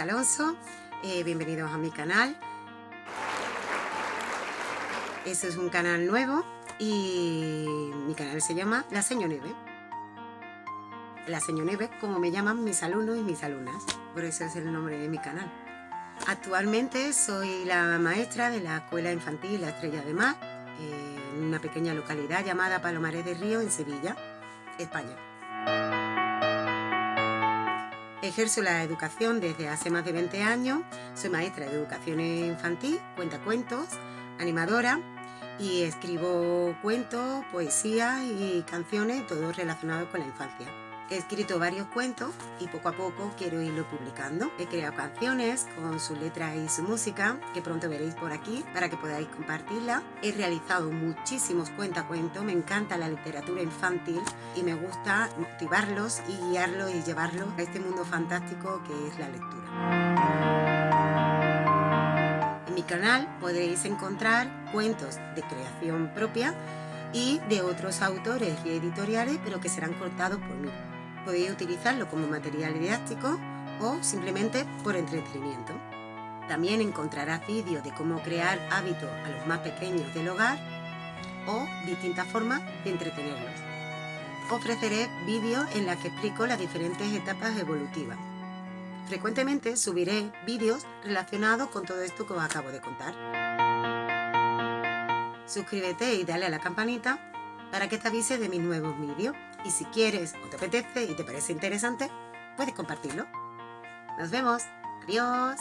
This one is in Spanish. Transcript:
Alonso, eh, bienvenidos a mi canal. Este es un canal nuevo y mi canal se llama La Señor Nieve. La Señor Nieve, como me llaman mis alumnos y mis alumnas, por eso es el nombre de mi canal. Actualmente soy la maestra de la Escuela Infantil La Estrella de Mar, en una pequeña localidad llamada Palomares de Río, en Sevilla, España. Ejerzo la educación desde hace más de 20 años, soy maestra de educación infantil, cuenta cuentos, animadora y escribo cuentos, poesía y canciones, todo relacionado con la infancia. He escrito varios cuentos y poco a poco quiero irlo publicando. He creado canciones con su letra y su música, que pronto veréis por aquí para que podáis compartirla. He realizado muchísimos cuentacuentos, me encanta la literatura infantil y me gusta motivarlos y guiarlos y llevarlos a este mundo fantástico que es la lectura. En mi canal podréis encontrar cuentos de creación propia y de otros autores y editoriales, pero que serán cortados por mí podéis utilizarlo como material didáctico o simplemente por entretenimiento. También encontrarás vídeos de cómo crear hábitos a los más pequeños del hogar o distintas formas de entretenerlos. Ofreceré vídeos en los que explico las diferentes etapas evolutivas. Frecuentemente subiré vídeos relacionados con todo esto que os acabo de contar. Suscríbete y dale a la campanita para que te avise de mis nuevos vídeos. Y si quieres o te apetece y te parece interesante, puedes compartirlo. Nos vemos. Adiós.